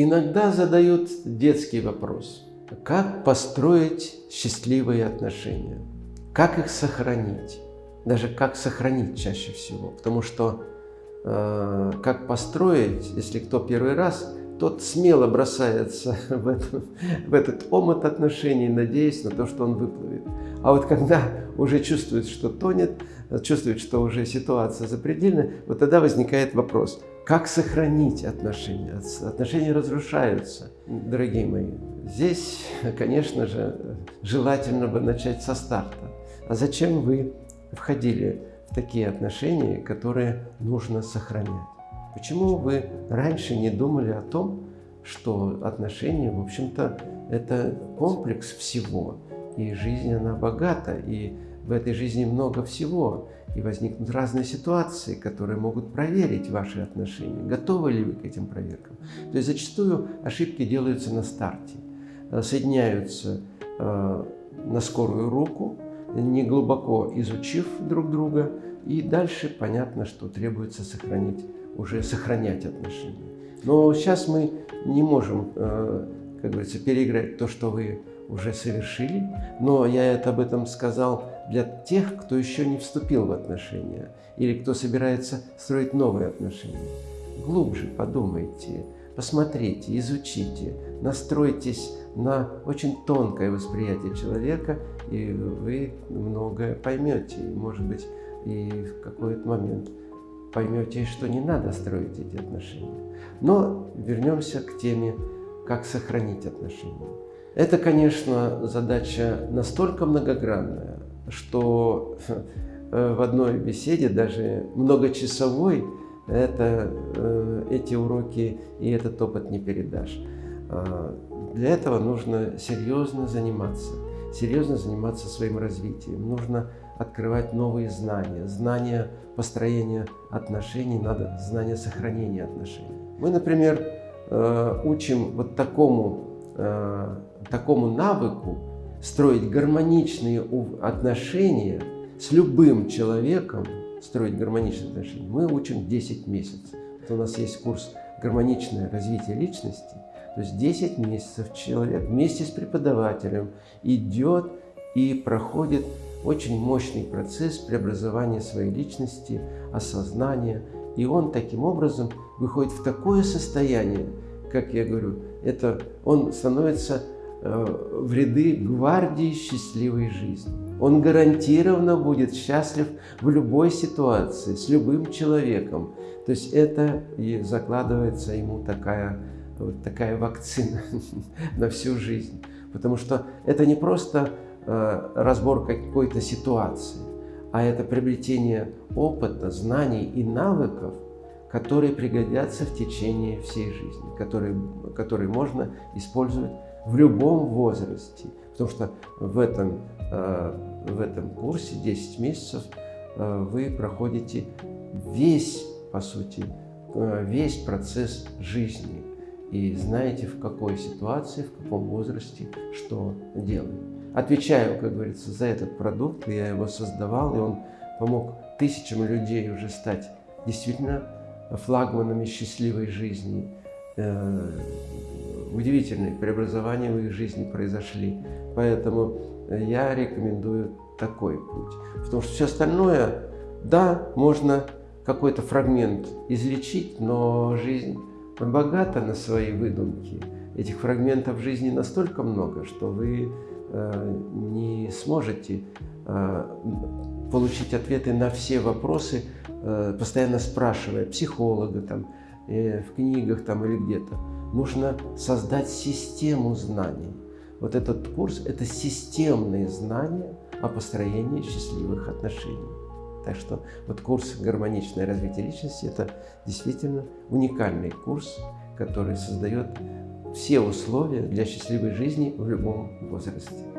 Иногда задают детский вопрос. Как построить счастливые отношения? Как их сохранить? Даже как сохранить чаще всего. Потому что э, как построить, если кто первый раз, тот смело бросается в, это, в этот омут отношений, надеясь на то, что он выплывет. А вот когда уже чувствует, что тонет, чувствует, что уже ситуация запредельна, вот тогда возникает вопрос, как сохранить отношения? Отношения разрушаются, дорогие мои. Здесь, конечно же, желательно бы начать со старта. А зачем вы входили в такие отношения, которые нужно сохранять? Почему вы раньше не думали о том, что отношения, в общем-то, это комплекс всего, и жизнь, она богата, и в этой жизни много всего, и возникнут разные ситуации, которые могут проверить ваши отношения. Готовы ли вы к этим проверкам? То есть зачастую ошибки делаются на старте, э, соединяются э, на скорую руку, не глубоко изучив друг друга, и дальше понятно, что требуется сохранить, уже сохранять отношения. Но сейчас мы не можем, э, как говорится, переиграть то, что вы уже совершили, но я это об этом сказал для тех, кто еще не вступил в отношения или кто собирается строить новые отношения. Глубже подумайте, посмотрите, изучите, настройтесь на очень тонкое восприятие человека, и вы многое поймете, может быть, и в какой-то момент поймете, что не надо строить эти отношения. Но вернемся к теме, как сохранить отношения. Это, конечно, задача настолько многогранная, что э, в одной беседе, даже многочасовой, это, э, эти уроки и этот опыт не передашь. А, для этого нужно серьезно заниматься, серьезно заниматься своим развитием. Нужно открывать новые знания, знания построения отношений, надо знания сохранения отношений. Мы, например, э, учим вот такому такому навыку строить гармоничные отношения с любым человеком, строить гармоничные отношения, мы учим 10 месяцев. Вот у нас есть курс «Гармоничное развитие личности», то есть 10 месяцев человек вместе с преподавателем идет и проходит очень мощный процесс преобразования своей личности, осознания. И он таким образом выходит в такое состояние, как я говорю, это он становится в ряды гвардии счастливой жизни. Он гарантированно будет счастлив в любой ситуации, с любым человеком. То есть это и закладывается ему такая, вот такая вакцина на всю жизнь. Потому что это не просто э, разбор какой-то ситуации, а это приобретение опыта, знаний и навыков, которые пригодятся в течение всей жизни, которые, которые можно использовать в любом возрасте. Потому что в этом, э, в этом курсе 10 месяцев э, вы проходите весь, по сути, э, весь процесс жизни и знаете, в какой ситуации, в каком возрасте что делать. Отвечаю, как говорится, за этот продукт, я его создавал, и он помог тысячам людей уже стать действительно флагманами счастливой жизни, удивительные преобразования в их жизни произошли. Поэтому я рекомендую такой путь. Потому что все остальное, да, можно какой-то фрагмент излечить, но жизнь богата на свои выдумки. Этих фрагментов жизни настолько много, что вы э, не сможете э, получить ответы на все вопросы, э, постоянно спрашивая психолога, там, э, в книгах там, или где-то нужно создать систему знаний. Вот этот курс – это системные знания о построении счастливых отношений. Так что вот курс «Гармоничное развитие личности» – это действительно уникальный курс, который создает все условия для счастливой жизни в любом возрасте.